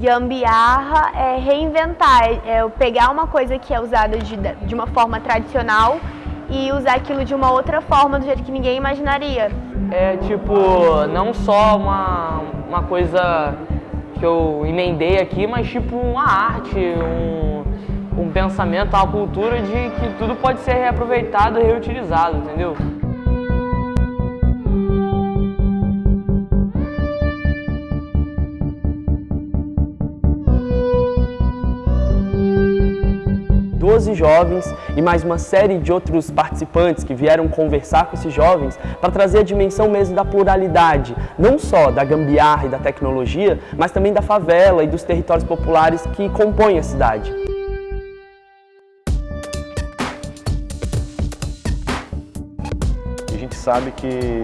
Gambiarra é reinventar, é pegar uma coisa que é usada de, de uma forma tradicional e usar aquilo de uma outra forma, do jeito que ninguém imaginaria. É tipo, não só uma, uma coisa que eu emendei aqui, mas tipo uma arte, um, um pensamento, uma cultura de que tudo pode ser reaproveitado e reutilizado, entendeu? Doze jovens e mais uma série de outros participantes que vieram conversar com esses jovens para trazer a dimensão mesmo da pluralidade, não só da gambiarra e da tecnologia, mas também da favela e dos territórios populares que compõem a cidade. a gente sabe que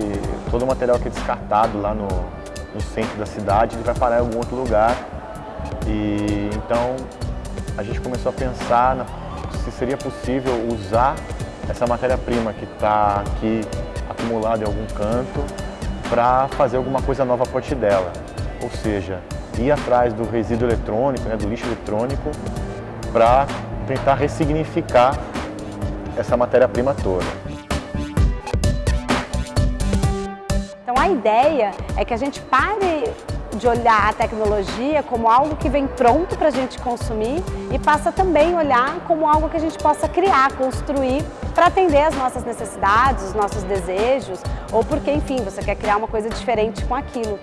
todo o material que é descartado lá no, no centro da cidade, ele vai parar em algum outro lugar. E então a gente começou a pensar na, se seria possível usar essa matéria-prima que está aqui acumulada em algum canto para fazer alguma coisa nova a partir dela. Ou seja, ir atrás do resíduo eletrônico, né, do lixo eletrônico, para tentar ressignificar essa matéria-prima toda. Então a ideia é que a gente pare de olhar a tecnologia como algo que vem pronto para a gente consumir e passa também a olhar como algo que a gente possa criar, construir para atender as nossas necessidades, os nossos desejos ou porque, enfim, você quer criar uma coisa diferente com aquilo.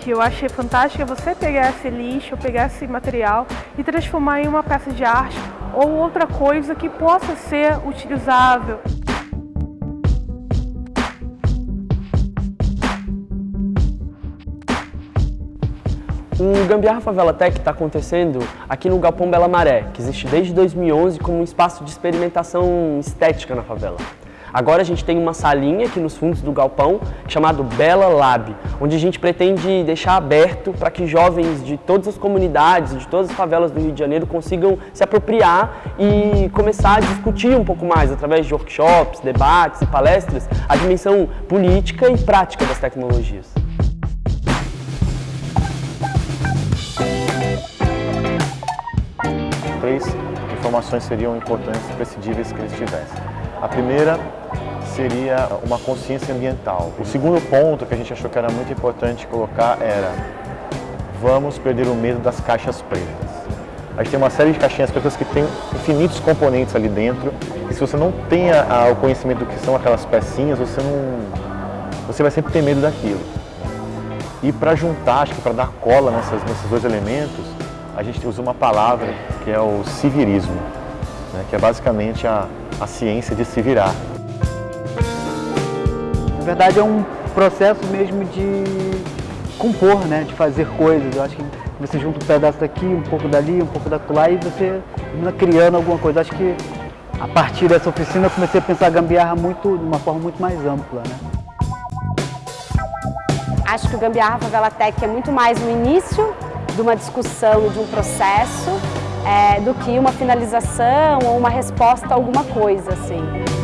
Que eu achei fantástico é você pegar esse lixo, pegar esse material e transformar em uma peça de arte ou outra coisa que possa ser utilizável. O Gambiarra Favela Tech está acontecendo aqui no Galpão Bela Maré, que existe desde 2011 como um espaço de experimentação estética na favela. Agora a gente tem uma salinha aqui nos fundos do galpão chamado Bela Lab, onde a gente pretende deixar aberto para que jovens de todas as comunidades, de todas as favelas do Rio de Janeiro consigam se apropriar e começar a discutir um pouco mais, através de workshops, debates e palestras, a dimensão política e prática das tecnologias. Três informações seriam importantes e prescindíveis que eles tivessem. A primeira seria uma consciência ambiental. O segundo ponto que a gente achou que era muito importante colocar era vamos perder o medo das caixas pretas. A gente tem uma série de caixinhas pretas que tem infinitos componentes ali dentro e se você não tem a, o conhecimento do que são aquelas pecinhas, você não você vai sempre ter medo daquilo. E para juntar, acho que para dar cola nessas, nesses dois elementos, a gente usa uma palavra que é o civirismo, né, que é basicamente a, a ciência de se virar. Na verdade é um processo mesmo de compor, né, de fazer coisas. Eu acho que você junta um pedaço daqui, um pouco dali, um pouco daquela e você termina criando alguma coisa. Acho que a partir dessa oficina eu comecei a pensar a gambiarra muito, de uma forma muito mais ampla. Né? Acho que o Gambiarra Favela Tech é muito mais no início de uma discussão, de um processo, é, do que uma finalização ou uma resposta a alguma coisa, assim.